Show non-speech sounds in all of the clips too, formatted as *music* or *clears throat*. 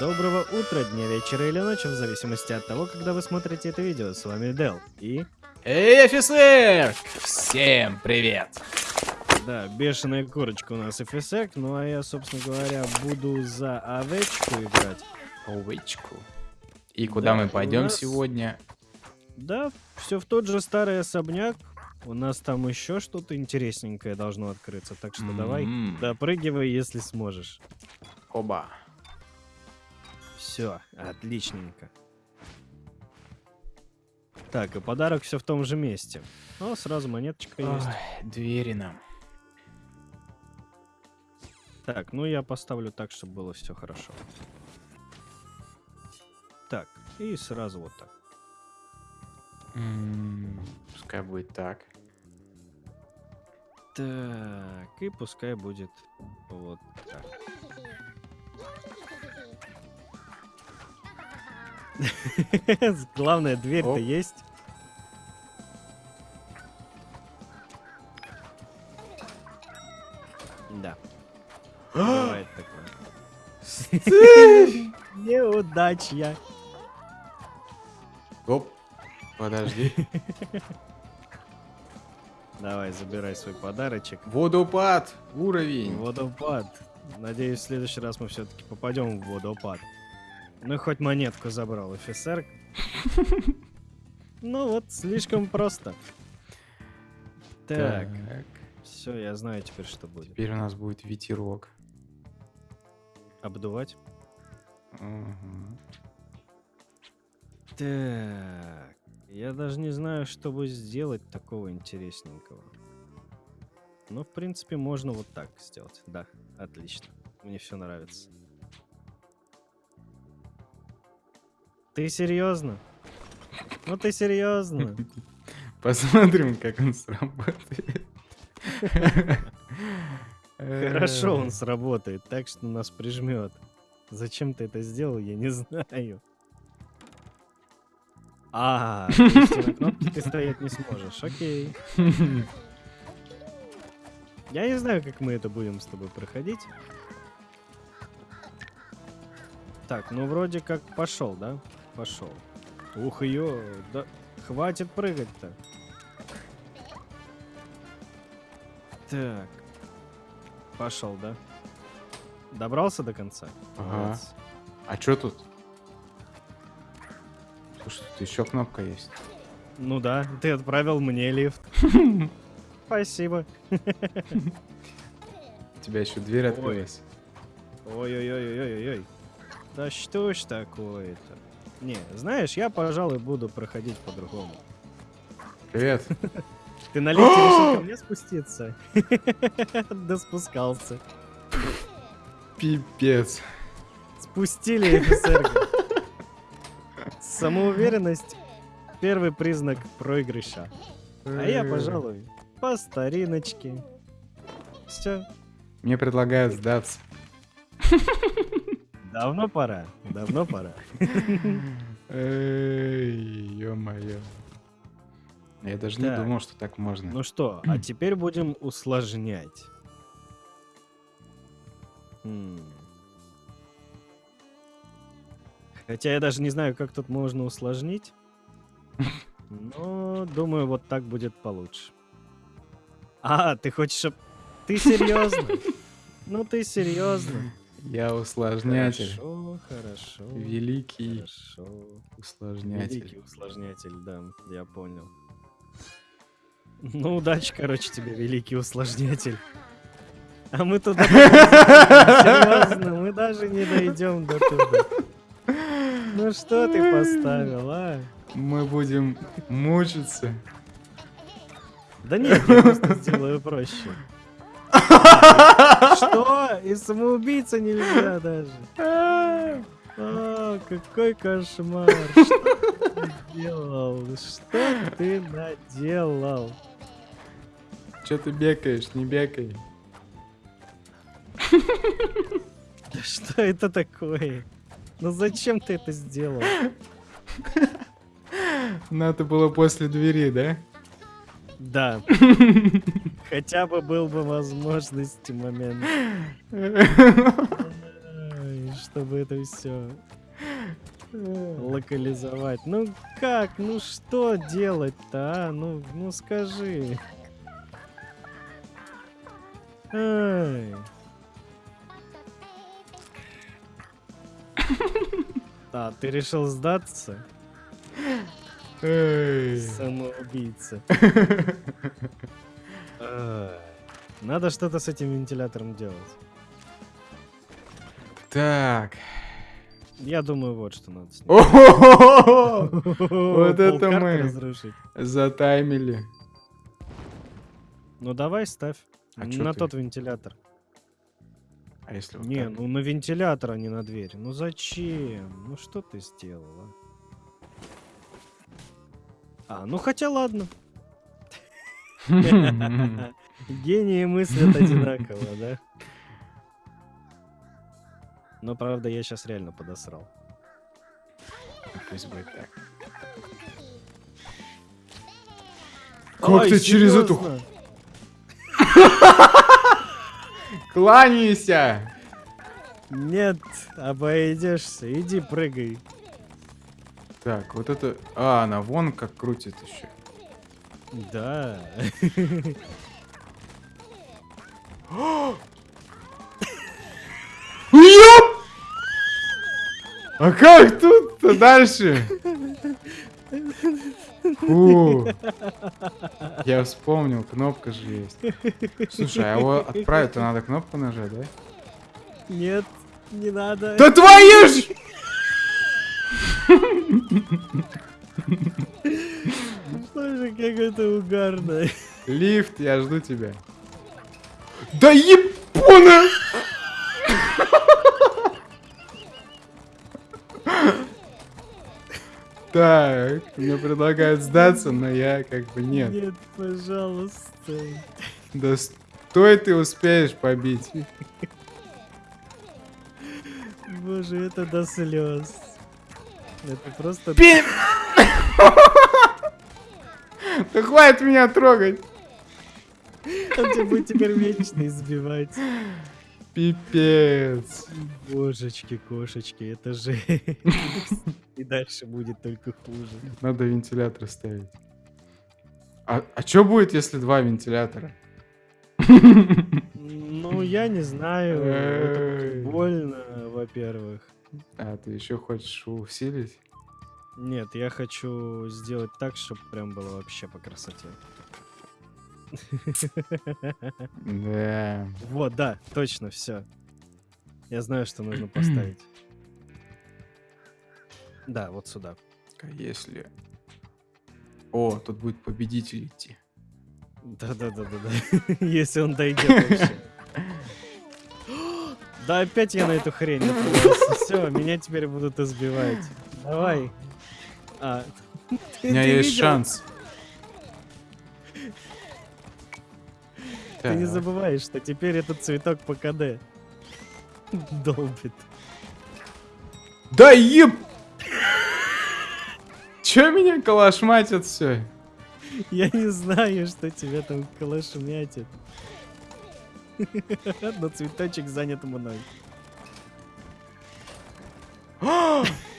Доброго утра, дня, вечера или ночи, в зависимости от того, когда вы смотрите это видео. С вами Дел и... Эй, офицер! Всем привет! Да, бешеная курочка у нас офисек, ну а я, собственно говоря, буду за овечку играть. Овечку. И куда Да, мы пойдем нас- сегодня? Да, все в тот же старый особняк. У нас там еще что-то интересненькое должно открыться, так что давай, М, допрыгивай, если сможешь. Оба. Все, отличненько. Так, и подарок все в том же месте. О, сразу монеточка есть. Ой, двери нам. Так, ну я поставлю так, чтобы было все хорошо. Так, и сразу вот так. М, Пускай будет так. Так, и пускай будет вот так. *laughs* Главное, дверь-то есть. Да. *gasps* Бывает такое. *laughs* Неудачья. Оп. Подожди. *laughs* Давай, забирай свой подарочек. Водопад. Уровень. Водопад. Надеюсь, в следующий раз мы все-таки попадем в водопад. Ну, хоть монетку забрал офицер. Ну вот, слишком просто. Так, все, я знаю теперь, что будет. Теперь у нас будет ветерок. Обдувать. Мгм. Так, я даже не знаю, чтобы сделать такого интересненького. Ну, в принципе, можно вот так сделать. Да, отлично. Мне все нравится. Ты серьезно? Ну ты серьезно? *laughs* Посмотрим, как он сработает. *laughs* Хорошо он сработает, так что нас прижмет. Зачем ты это сделал, я не *laughs* знаю. А, на кнопке ты стоять не сможешь. Окей. Я не знаю, как мы это будем с тобой проходить. Так, ну вроде как пошел, да? Пошел. Ух, ее, да хватит прыгать-то. Так. Пошел, да? Добрался до конца? Ага. Молодец. А чё тут? Слушай, тут еще кнопка есть. Ну да, ты отправил мне лифт. *laughs* Спасибо. У тебя еще дверь открылась. Ой-ой-ой-ой-ой-ой. Да что ж такое-то? Не, знаешь, я, пожалуй, буду проходить по-другому. Привет. Ты на лифте *gasps* решил ко мне спуститься? *laughs* Да спускался. Пипец. Спустили офицера. Самоуверенность — первый признак проигрыша. А я, пожалуй, по стариночке. Все, Мне предлагают сдаться. *laughs* давно пора, давно пора. Эй, ё-моё. Я даже не думал, что так можно. Ну что, а теперь будем усложнять. Хотя я даже не знаю, как тут можно усложнить. Но думаю, вот так будет получше. А, ты хочешь... Ты серьезно? Ну ты серьезно? Я усложнятель. Хорошо, хорошо. Великий Хорошо. усложнятель. Великий усложнятель, да, я понял. Ну, удачи, короче, тебе, великий усложнятель. А мы туда... *laughs* Серьезно, мы даже не дойдем до туда. Ну что ты поставил, а? Мы будем мучиться. Да нет, я просто сделаю проще. Что? И самоубийца нельзя даже. А, какой кошмар. Что ты делал? Что ты наделал? Че ты бекаешь, не бекай. Да что это такое? Ну зачем ты это сделал? Надо было после двери, да? Да. Хотя бы был бы возможность момент. Чтобы это все локализовать. Ну как? Ну что делать-то, а? Ну, ну скажи. Ай. А, ты решил сдаться? Эй. Самоубийца. Надо что-то с этим вентилятором делать. Так. Я думаю, вот что надо! Вот это мы. Затаймили. Ну давай ставь. А на тот вентилятор. А если вот не, ну на вентилятор, а не на дверь. Ну зачем? Ну что ты сделала? А, ну хотя ладно. *laughs* Гении мыслят одинаково, да? Но правда, я сейчас реально подосрал. Пусть будет так. Как Ой, ты через эту? *laughs* Кланяйся! Нет, обойдешься. Иди прыгай. Так, вот это... А, она вон как крутит еще. Да. *gasps* А как тут-то дальше? Фу. Я вспомнил, кнопка же есть. Слушай, а его отправить-то надо кнопку нажать, да? Нет, не надо. Да твою ж! *laughs* Боже, как это угарно. Лифт, я жду тебя. Да ебона! Так, мне предлагают сдаться, но я как бы нет. Нет, пожалуйста. Да стой ты успеешь побить. Боже, это до слез. Это просто... Пи- *laughs* Да хватит меня трогать. Он тебя будет теперь вечно избивать. Пипец. Божечки, кошечки, это же... *laughs* И дальше будет только хуже. Надо вентилятор ставить. А, а что будет, если два вентилятора? Ну, я не знаю. Это больно, во-первых. А, ты еще хочешь усилить? Нет, я хочу сделать так, чтобы прям было вообще по красоте. Да. Вот, да, точно, все. Я знаю, что нужно *clears throat* поставить. Да, вот сюда. А если... О, тут будет победитель идти. Да-да-да-да-да. *laughs* Если он дойдет вообще. *gasps* Да опять я на эту хрень. Все, меня теперь будут избивать. Давай. А, *laughs* У меня есть шанс. Ты не забываешь, что теперь этот цветок по КД *laughs* долбит. Да еб... Чё меня калашматят все? Я не знаю, что тебя там калашмятит. *laughs* Но цветочек занят мной. *gasps*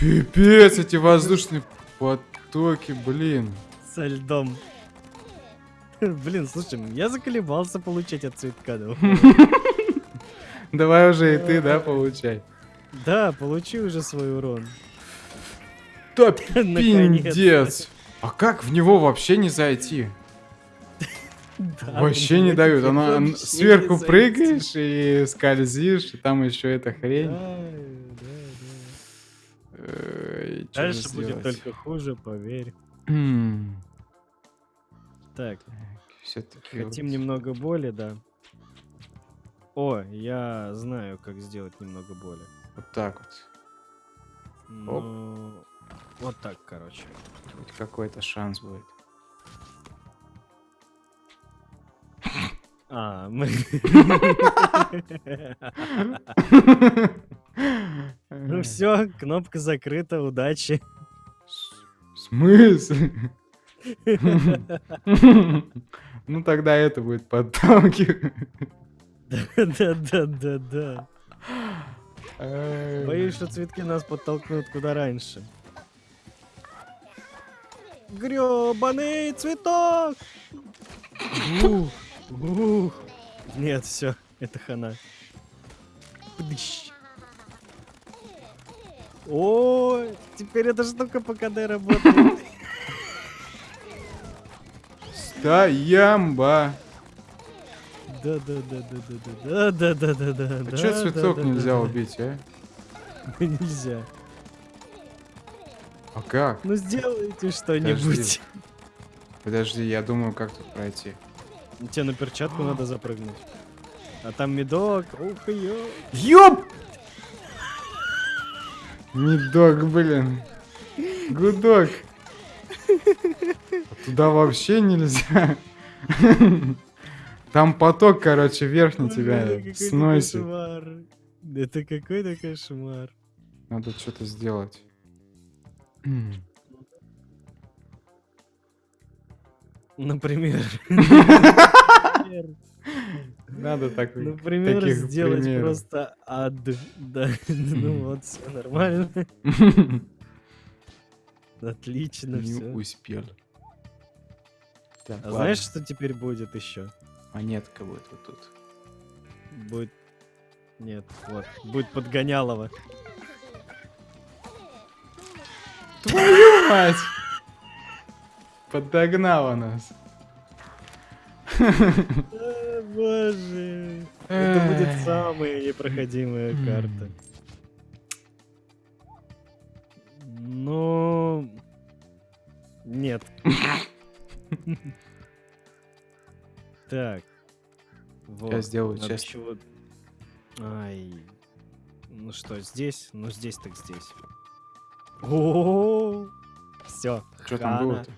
Пипец, эти воздушные потоки, блин. Со льдом. *laughs* Блин, слушай, я заколебался получать от цветка. да. *laughs* Давай уже и ты, да, получай. Да, получи уже свой урон. Да *laughs* пиндец. А как в него вообще не зайти? Да, вообще не дают. Она сверху прыгаешь и скользишь, и там еще эта хрень. Же Дальше будет только хуже, поверь. М, Так, всё-таки хотим вот. немного боли, да. О, я знаю, как сделать немного боли. Вот так вот. Ну, вот так, короче. Хоть какой-то шанс будет. А, мы... *laughs* *laughs* *laughs* Ну все, кнопка закрыта, удачи. В смысле? *laughs* Ну тогда это будет подталкивать. Да-да-да-да. Эй. Боюсь, что цветки нас подтолкнут куда раньше. Грёбаный цветок! Ух, ух. Нет, все, это хана. Пдыщ. О, теперь эта штука по КД работает. Стоямба. Да, да, да, да, да, да, да, да, да, да, да. А да, цветок нельзя убить, а? Нельзя. А как? Ну сделайте что-нибудь. Подожди, я думаю, как тут пройти. Тебе на перчатку надо запрыгнуть. А там медок. Ух, ё. Ёп! Медок, блин. Гудок. Туда вообще нельзя. Там поток, короче, верхний тебя сносит. Это какой-то кошмар. Надо что-то сделать. Например. *laughs* Например, Надо так. Например, таких сделать примеров. просто ад. Да, ну вот, все нормально. *laughs* Отлично, Не все. успел. Так, А ладно. знаешь, что теперь будет еще? Монетка будет вот тут. Будет... Нет, вот. Будет подгонялово. Твою мать! Подогнала нас. Боже. Это будет самая непроходимая карта. Ну... Нет. Так. Вот. сделаю надо честно. чего- Ай. Ну что, здесь? Ну здесь так здесь. О, все. Что там было-то?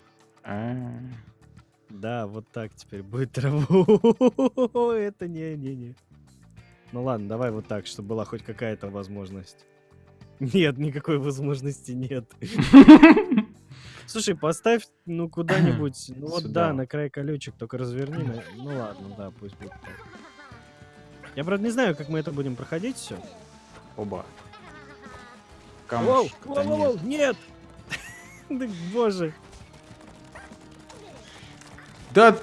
Да, вот так теперь будет траву. *laughs* Это не-не-не. Ну ладно, давай вот так, чтобы была хоть какая-то возможность. *laughs* Нет, никакой возможности нет. *laughs* Слушай, поставь, ну, куда-нибудь. Ну вот Сюда. да, на край колючек, только разверни. на- Ну ладно, да, пусть будет так. Я, правда, не знаю, как мы это будем проходить все. Оба. Воу, Камушек. воу, воу, воу, нет! Да, боже. Да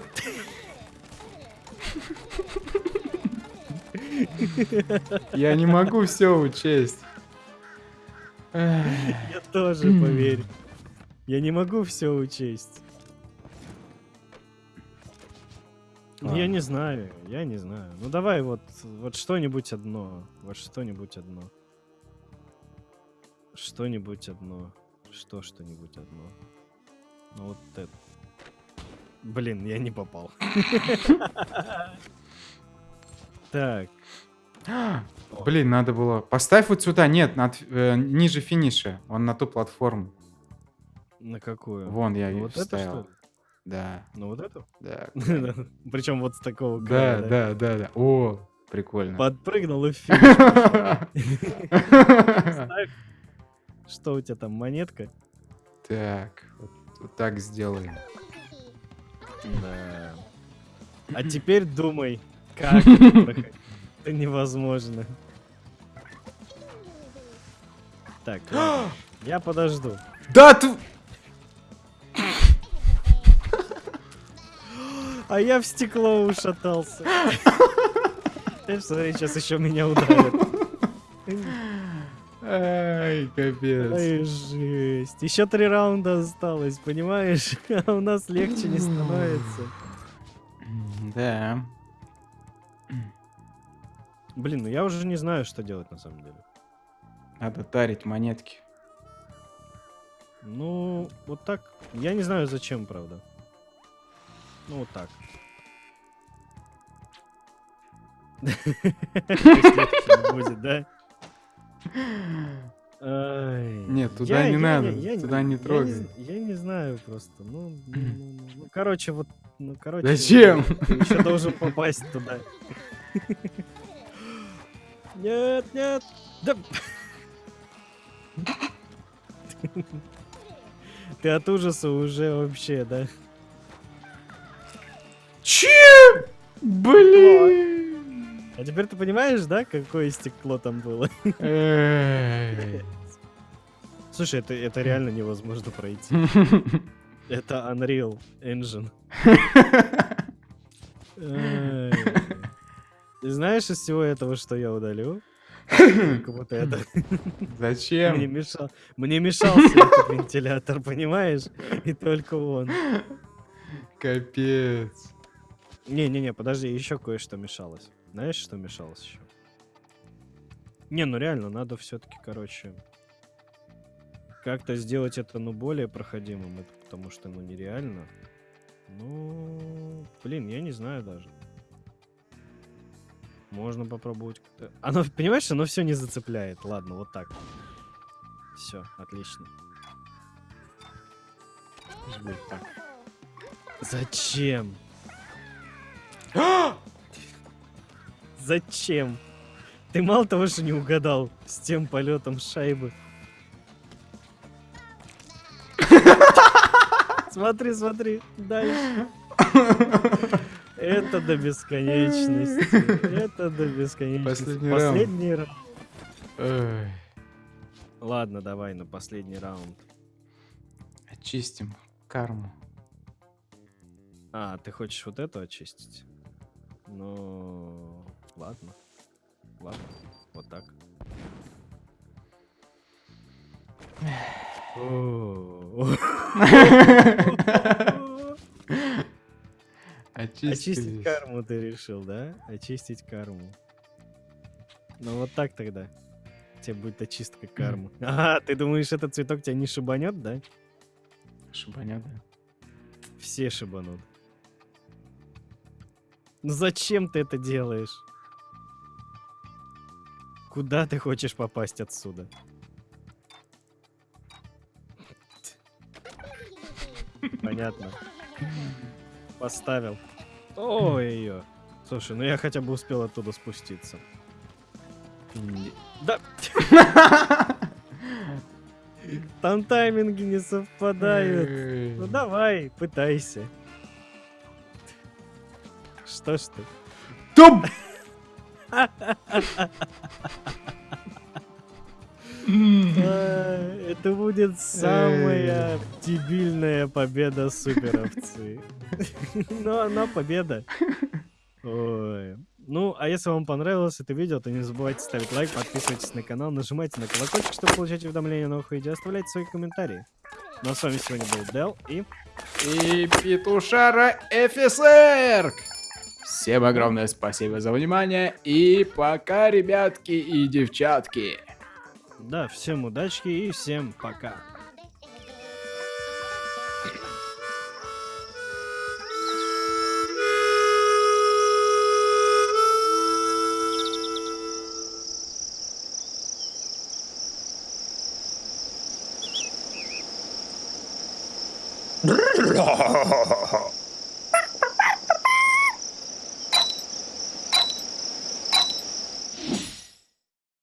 я не могу все учесть. Я тоже, поверь. Я не могу все учесть. Ну, Я Ладно. не знаю, я не знаю. Ну давай вот, вот что-нибудь одно. Вот что-нибудь одно. Что-нибудь одно. Что что-нибудь одно. Ну вот это. Блин, я не попал. *laughs* Так. Блин, надо было. Поставь вот сюда, нет, над- э, ниже финиша. Он на ту платформу. На какую? Вон я Ну ее вот это, что вставил. ли? Да, Ну вот эту? да. *laughs* Причем вот с такого Да, края, да, да, да. О, прикольно. Подпрыгнул и. *laughs* Что у тебя там, монетка? Так, вот так сделаем. Да. А теперь думай, *laughs* как это невозможно. Так, *gasps* я подожду. Да, ты... А я в стекло ушатался. *laughs* Ты смотри, сейчас еще меня ударят. *laughs* Ай, капец. Ай, жесть. Еще три раунда осталось, понимаешь? *laughs* А у нас легче не становится. Да. Блин, ну я уже не знаю, что делать на самом деле. Надо тарить монетки. Ну, вот так. Я не знаю, зачем, правда. Ну, вот так. *laughs* Будет, да? Нет, туда не надо, туда не трогай. Я не знаю просто. Ну, ну, *clears throat* ну, ну, ну, короче, вот, ну, короче. Зачем? *laughs* Ты еще должен попасть туда. *laughs* Нет, нет. Да. *laughs* Ты от ужаса уже вообще, да? Че? Блин. А теперь ты понимаешь, да, какое стекло там было? Слушай, это, это реально невозможно пройти. *laughs* Это Unreal Engine. Ты знаешь из всего этого, что я удалю? Вот это. Мне, Зачем? мешал, мне мешался этот вентилятор, понимаешь? И только он. Капец. Не-не-не, подожди, еще кое-что мешалось. Знаешь, что мешалось еще? Не, ну реально, надо все-таки, короче, как-то сделать это, ну, более проходимым, это потому что, ну, нереально. Ну, блин, я не знаю даже. Можно попробовать. Оно, понимаешь, оно все не зацепляет. Ладно, вот так. Все, отлично. Жми так. Зачем? Зачем? Ты мало того, что не угадал с тем полетом шайбы. Смотри, смотри, дальше. Это до бесконечности. Это до бесконечности. Последний раунд. Последний раунд. Эй. Ладно, давай на последний раунд. Очистим карму. А, ты хочешь вот эту очистить? Ну, ладно. Ладно, вот так. О. Очистить карму ты решил, да? Очистить карму. Ну вот так тогда. Тебе будет очистка кармы. Ага, ты думаешь, этот цветок тебя не шибанет, да? Шибанет, да? Все шибанут. Ну зачем ты это делаешь? Куда ты хочешь попасть отсюда? Понятно. Поставил. Ой-ой-ой. Слушай, ну я хотя бы успел оттуда спуститься. Да. Там тайминги не совпадают. Ну давай, пытайся. Что ж ты? Туп! Это будет самая дебильная победа суперовцы. Но она победа. Ой. Ну, а если вам понравилось это видео, то не забывайте ставить лайк, подписывайтесь на канал, нажимайте на колокольчик, чтобы получать уведомления о новых видео, оставляйте свои комментарии. Ну а с вами сегодня был Дел и... И Петушара офицер! Всем огромное спасибо за внимание и пока, ребятки и девчатки. Да, всем удачки и всем пока. *laughs*